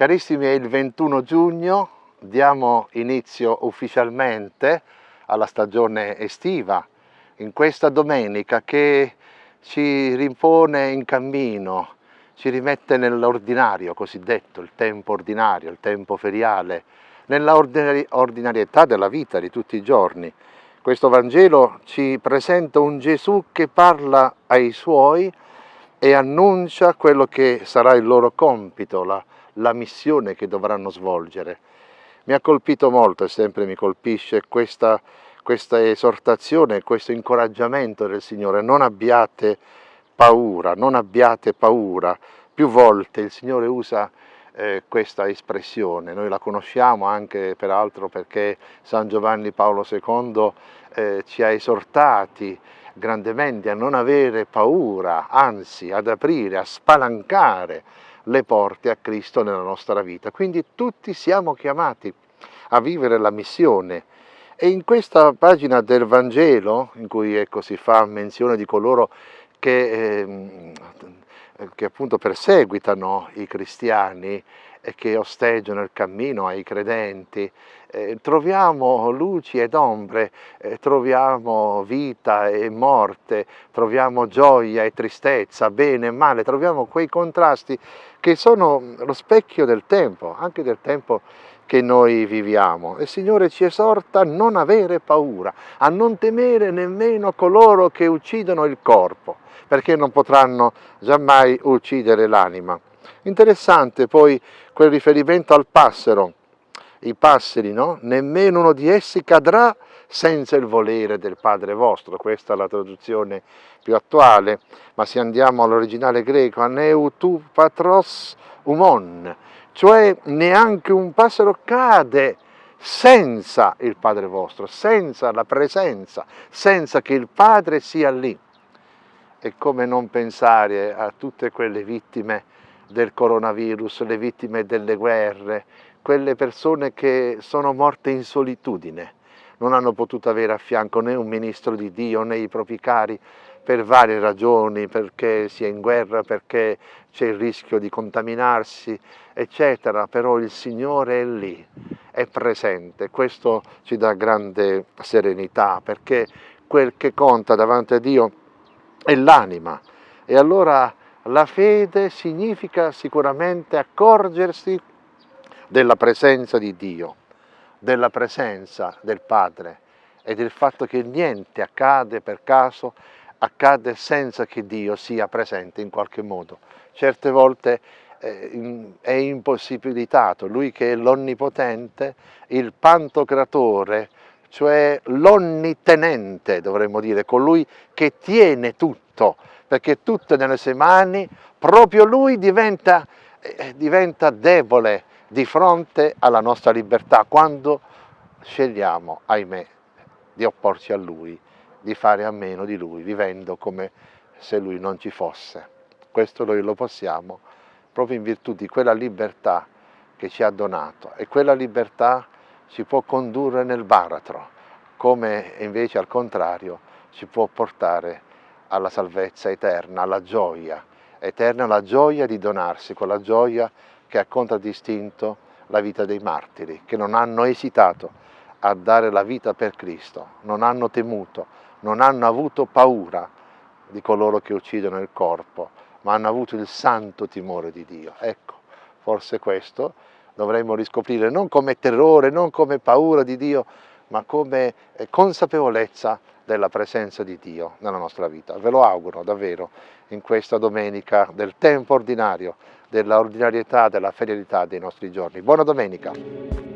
Carissimi, è il 21 giugno, diamo inizio ufficialmente alla stagione estiva, in questa domenica che ci rimpone in cammino, ci rimette nell'ordinario cosiddetto, il tempo ordinario, il tempo feriale, nella ordinarietà della vita di tutti i giorni. Questo Vangelo ci presenta un Gesù che parla ai suoi e annuncia quello che sarà il loro compito, la la missione che dovranno svolgere. Mi ha colpito molto e sempre mi colpisce questa, questa esortazione, questo incoraggiamento del Signore, non abbiate paura, non abbiate paura. Più volte il Signore usa eh, questa espressione, noi la conosciamo anche peraltro perché San Giovanni Paolo II eh, ci ha esortati grandemente a non avere paura, anzi ad aprire, a spalancare le porte a Cristo nella nostra vita. Quindi tutti siamo chiamati a vivere la missione e in questa pagina del Vangelo, in cui ecco, si fa menzione di coloro che, eh, che appunto perseguitano i cristiani che osteggiano il cammino ai credenti, eh, troviamo luci ed ombre, eh, troviamo vita e morte, troviamo gioia e tristezza, bene e male, troviamo quei contrasti che sono lo specchio del tempo, anche del tempo che noi viviamo. Il Signore ci esorta a non avere paura, a non temere nemmeno coloro che uccidono il corpo, perché non potranno giammai uccidere l'anima. Interessante poi quel riferimento al passero, i passeri, no? Nemmeno uno di essi cadrà senza il volere del Padre vostro, questa è la traduzione più attuale, ma se andiamo all'originale greco, aneu tu patros umon, cioè neanche un passero cade senza il Padre vostro, senza la presenza, senza che il Padre sia lì. E come non pensare a tutte quelle vittime del coronavirus, le vittime delle guerre, quelle persone che sono morte in solitudine, non hanno potuto avere a fianco né un ministro di Dio né i propri cari per varie ragioni, perché si è in guerra, perché c'è il rischio di contaminarsi, eccetera, però il Signore è lì, è presente, questo ci dà grande serenità, perché quel che conta davanti a Dio è l'anima, e allora la fede significa sicuramente accorgersi della presenza di Dio, della presenza del Padre e del fatto che niente accade per caso, accade senza che Dio sia presente in qualche modo. Certe volte eh, è impossibilitato, lui che è l'onnipotente, il pantocratore, cioè l'onnitenente dovremmo dire, colui che tiene tutto, perché tutto è nelle sue mani, proprio lui diventa, eh, diventa debole, di fronte alla nostra libertà quando scegliamo, ahimè, di opporci a Lui, di fare a meno di Lui, vivendo come se Lui non ci fosse. Questo noi lo possiamo proprio in virtù di quella libertà che ci ha donato e quella libertà ci può condurre nel baratro, come invece al contrario ci può portare alla salvezza eterna, alla gioia eterna, la gioia di donarsi, quella gioia che ha contraddistinto la vita dei martiri, che non hanno esitato a dare la vita per Cristo, non hanno temuto, non hanno avuto paura di coloro che uccidono il corpo, ma hanno avuto il santo timore di Dio. Ecco, forse questo dovremmo riscoprire non come terrore, non come paura di Dio, ma come eh, consapevolezza della presenza di Dio nella nostra vita. Ve lo auguro davvero in questa domenica del tempo ordinario, della ordinarietà, della ferialità dei nostri giorni. Buona domenica!